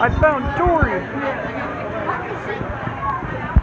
I found Dory!